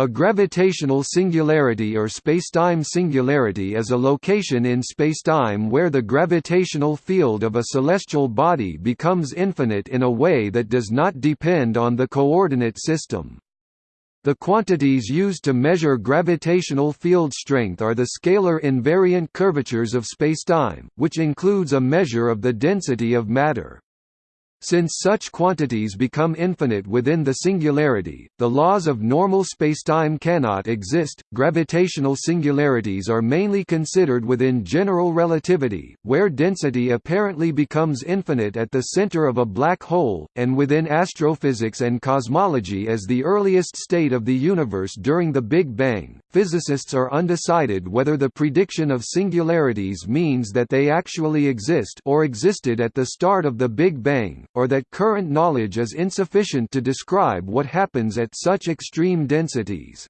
A gravitational singularity or spacetime singularity is a location in spacetime where the gravitational field of a celestial body becomes infinite in a way that does not depend on the coordinate system. The quantities used to measure gravitational field strength are the scalar invariant curvatures of spacetime, which includes a measure of the density of matter. Since such quantities become infinite within the singularity, the laws of normal spacetime cannot exist. Gravitational singularities are mainly considered within general relativity, where density apparently becomes infinite at the center of a black hole, and within astrophysics and cosmology as the earliest state of the universe during the Big Bang. Physicists are undecided whether the prediction of singularities means that they actually exist or existed at the start of the Big Bang or that current knowledge is insufficient to describe what happens at such extreme densities.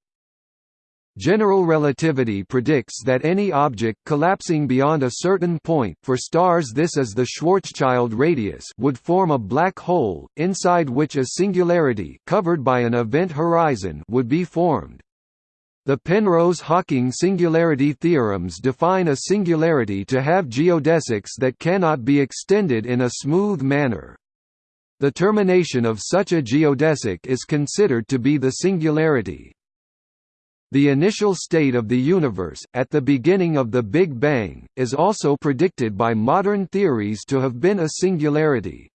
General relativity predicts that any object collapsing beyond a certain point for stars this is the Schwarzschild radius would form a black hole, inside which a singularity covered by an event horizon would be formed. The Penrose–Hawking singularity theorems define a singularity to have geodesics that cannot be extended in a smooth manner. The termination of such a geodesic is considered to be the singularity. The initial state of the universe, at the beginning of the Big Bang, is also predicted by modern theories to have been a singularity.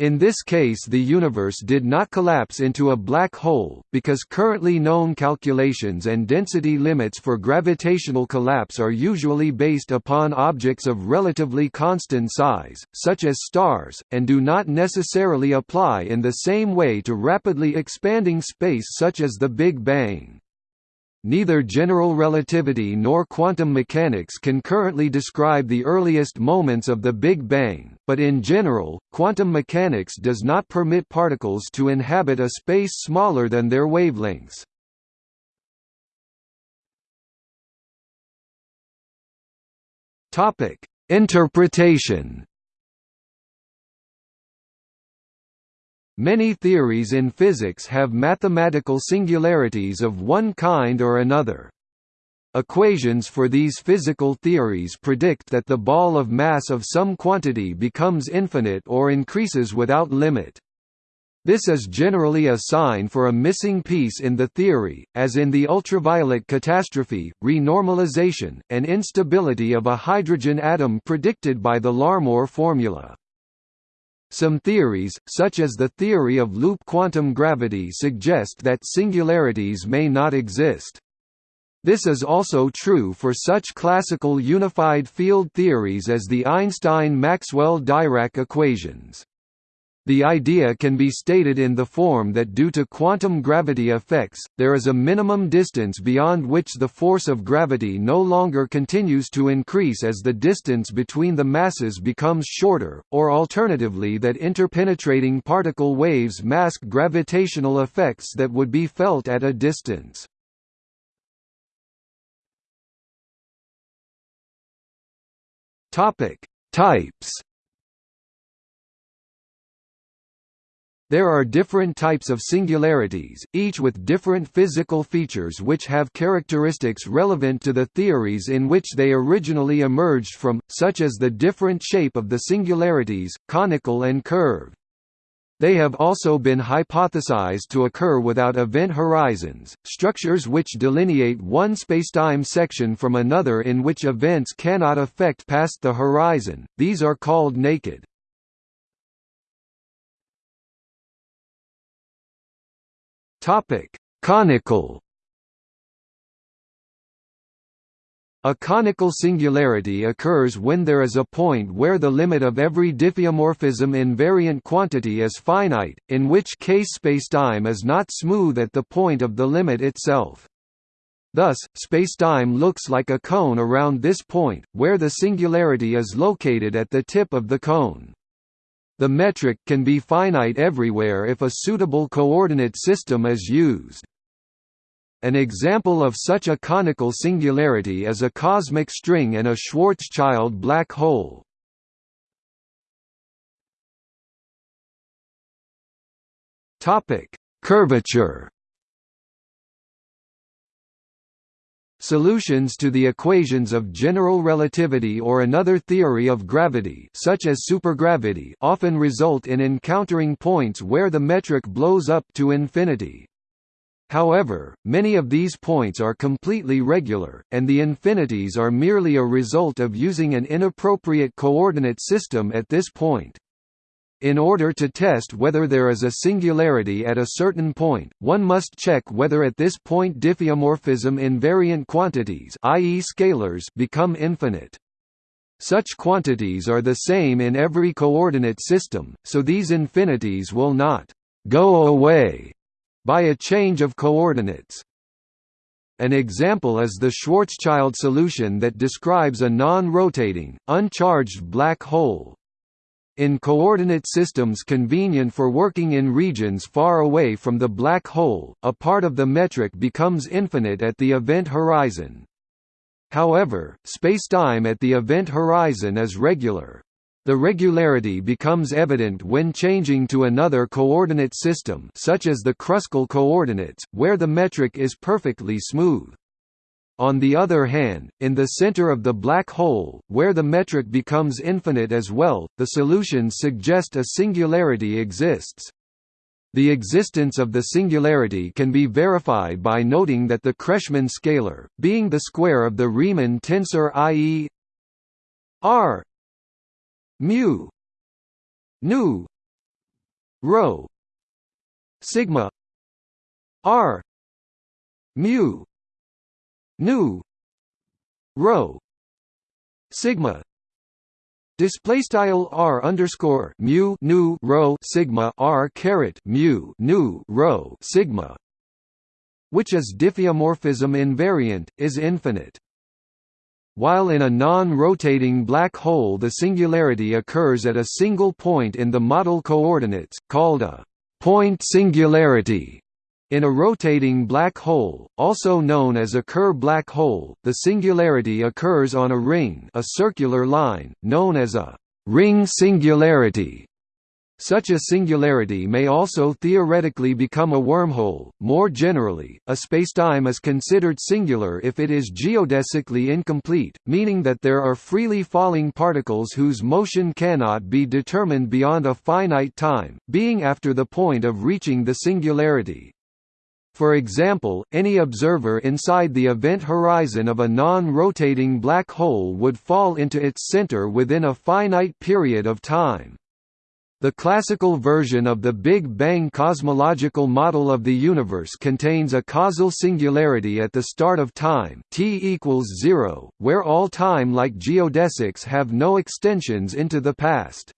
In this case the universe did not collapse into a black hole, because currently known calculations and density limits for gravitational collapse are usually based upon objects of relatively constant size, such as stars, and do not necessarily apply in the same way to rapidly expanding space such as the Big Bang. Neither general relativity nor quantum mechanics can currently describe the earliest moments of the Big Bang, but in general, quantum mechanics does not permit particles to inhabit a space smaller than their wavelengths. Interpretation Many theories in physics have mathematical singularities of one kind or another. Equations for these physical theories predict that the ball of mass of some quantity becomes infinite or increases without limit. This is generally a sign for a missing piece in the theory, as in the ultraviolet catastrophe, renormalization, and instability of a hydrogen atom predicted by the Larmor formula. Some theories, such as the theory of loop quantum gravity suggest that singularities may not exist. This is also true for such classical unified field theories as the Einstein–Maxwell–Dirac equations. The idea can be stated in the form that due to quantum gravity effects, there is a minimum distance beyond which the force of gravity no longer continues to increase as the distance between the masses becomes shorter, or alternatively that interpenetrating particle waves mask gravitational effects that would be felt at a distance. Types There are different types of singularities, each with different physical features which have characteristics relevant to the theories in which they originally emerged from, such as the different shape of the singularities, conical and curved. They have also been hypothesized to occur without event horizons, structures which delineate one spacetime section from another in which events cannot affect past the horizon, these are called naked. Topic: Conical. A conical singularity occurs when there is a point where the limit of every diffeomorphism invariant quantity is finite, in which case spacetime is not smooth at the point of the limit itself. Thus, spacetime looks like a cone around this point, where the singularity is located at the tip of the cone. The metric can be finite everywhere if a suitable coordinate system is used. An example of such a conical singularity is a cosmic string and a Schwarzschild black hole. Curvature Solutions to the equations of general relativity or another theory of gravity such as supergravity often result in encountering points where the metric blows up to infinity. However, many of these points are completely regular, and the infinities are merely a result of using an inappropriate coordinate system at this point. In order to test whether there is a singularity at a certain point, one must check whether at this point diffeomorphism invariant quantities i.e. scalars become infinite. Such quantities are the same in every coordinate system, so these infinities will not «go away» by a change of coordinates. An example is the Schwarzschild solution that describes a non-rotating, uncharged black hole. In coordinate systems convenient for working in regions far away from the black hole, a part of the metric becomes infinite at the event horizon. However, spacetime at the event horizon is regular. The regularity becomes evident when changing to another coordinate system such as the Kruskal coordinates, where the metric is perfectly smooth. On the other hand, in the center of the black hole, where the metric becomes infinite as well, the solutions suggest a singularity exists. The existence of the singularity can be verified by noting that the Kretschmann scalar, being the square of the Riemann tensor i.e. r mu nu rho sigma r mu nu rho sigma Display style r underscore mu nu rho sigma r caret mu nu rho sigma, which is diffeomorphism invariant, is infinite. While in a non-rotating black hole the singularity occurs at a single point in the model coordinates, called a point singularity. In a rotating black hole, also known as a Kerr black hole, the singularity occurs on a ring a circular line, known as a ring singularity. Such a singularity may also theoretically become a wormhole. More generally, a spacetime is considered singular if it is geodesically incomplete, meaning that there are freely falling particles whose motion cannot be determined beyond a finite time, being after the point of reaching the singularity. For example, any observer inside the event horizon of a non-rotating black hole would fall into its center within a finite period of time. The classical version of the Big Bang cosmological model of the universe contains a causal singularity at the start of time t equals 0, where all time like geodesics have no extensions into the past.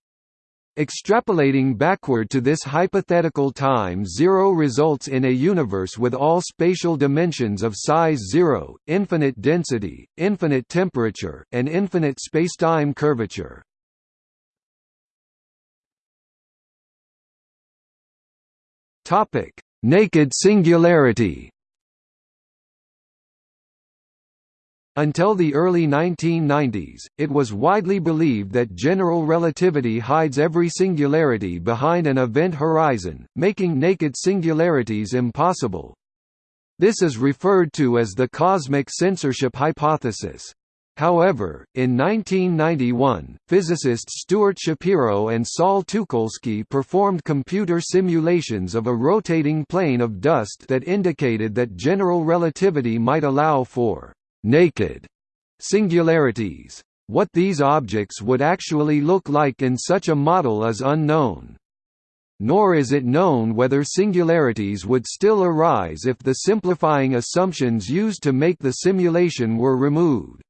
Extrapolating backward to this hypothetical time zero results in a universe with all spatial dimensions of size zero, infinite density, infinite temperature, and infinite spacetime curvature. Naked singularity Until the early 1990s, it was widely believed that general relativity hides every singularity behind an event horizon, making naked singularities impossible. This is referred to as the cosmic censorship hypothesis. However, in 1991, physicists Stuart Shapiro and Saul Teukolsky performed computer simulations of a rotating plane of dust that indicated that general relativity might allow for naked singularities. What these objects would actually look like in such a model is unknown. Nor is it known whether singularities would still arise if the simplifying assumptions used to make the simulation were removed.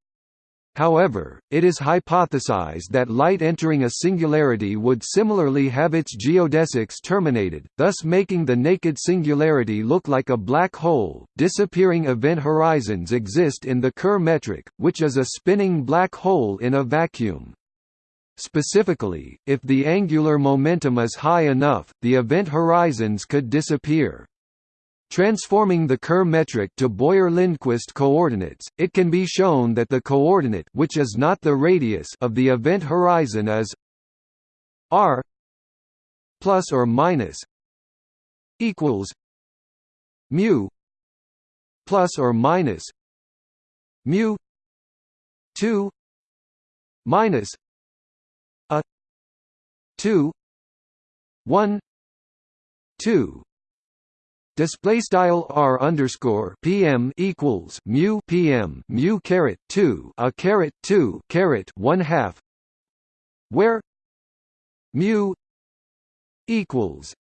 However, it is hypothesized that light entering a singularity would similarly have its geodesics terminated, thus making the naked singularity look like a black hole. Disappearing event horizons exist in the Kerr metric, which is a spinning black hole in a vacuum. Specifically, if the angular momentum is high enough, the event horizons could disappear. Transforming the Kerr metric to Boyer-Lindquist coordinates, it can be shown that the coordinate which is not the radius of the event horizon is r plus or minus equals mu plus or minus mu 2 minus a 2 1 2 display style r underscore pm equals mu pm mu caret 2 a caret 2 caret 1 half where mu equals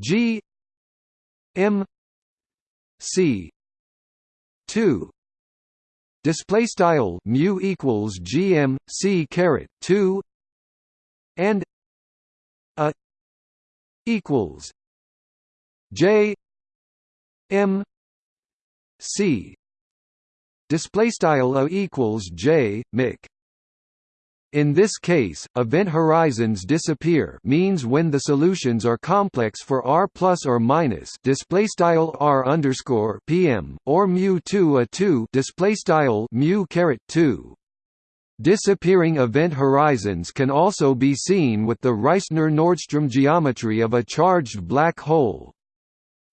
g m c 2 display style mu equals gm c caret 2 and a equals j m c display style a equals j mic in this case, event horizons disappear means when the solutions are complex for r plus or minus display style r underscore pm or mu two a two display style mu caret two. Disappearing event horizons can also be seen with the Reissner-Nordström geometry of a charged black hole.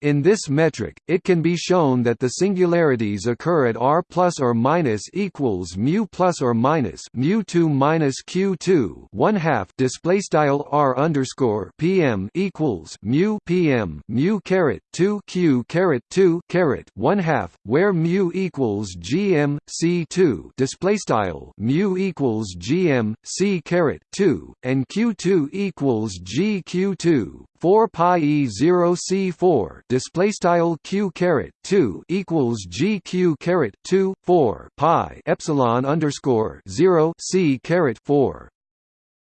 In this metric, it can be shown that the singularities occur at r plus or minus equals mu plus or minus mu two minus q two one half display style r underscore pm equals mu pm mu caret two q caret two caret one half, where mu equals gm c two display style mu equals gm c caret two and q two equals g q two 4 pi e 0 c 4 display style q caret 2 equals g q caret 2 4 pi epsilon underscore 0 c caret 4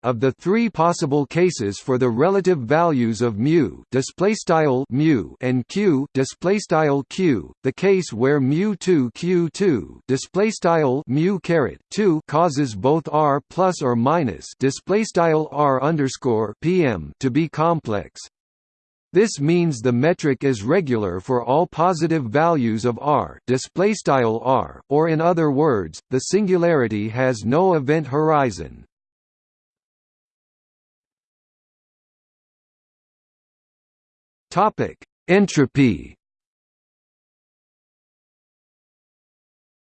of the three possible cases for the relative values of mu and q q, the case where mu 2 q2 display style mu caret 2 causes both r plus or minus r underscore pm to be complex. This means the metric is regular for all positive values of r, r, or in other words, the singularity has no event horizon. Topic: Entropy.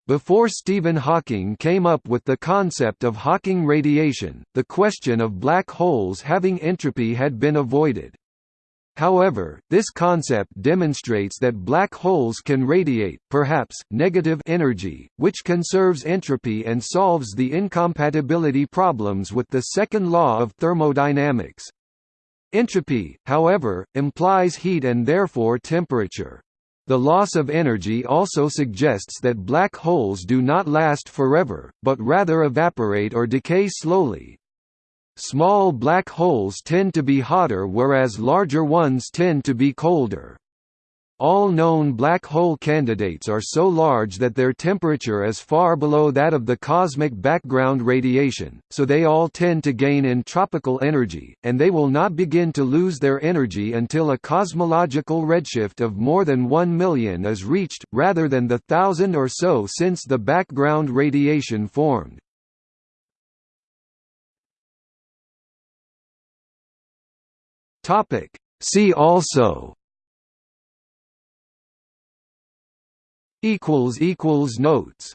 Before Stephen Hawking came up with the concept of Hawking radiation, the question of black holes having entropy had been avoided. However, this concept demonstrates that black holes can radiate, perhaps, negative energy, which conserves entropy and solves the incompatibility problems with the second law of thermodynamics. Entropy, however, implies heat and therefore temperature. The loss of energy also suggests that black holes do not last forever, but rather evaporate or decay slowly. Small black holes tend to be hotter whereas larger ones tend to be colder. All known black hole candidates are so large that their temperature is far below that of the cosmic background radiation, so they all tend to gain in tropical energy, and they will not begin to lose their energy until a cosmological redshift of more than 1 million is reached, rather than the thousand or so since the background radiation formed. See also equals equals notes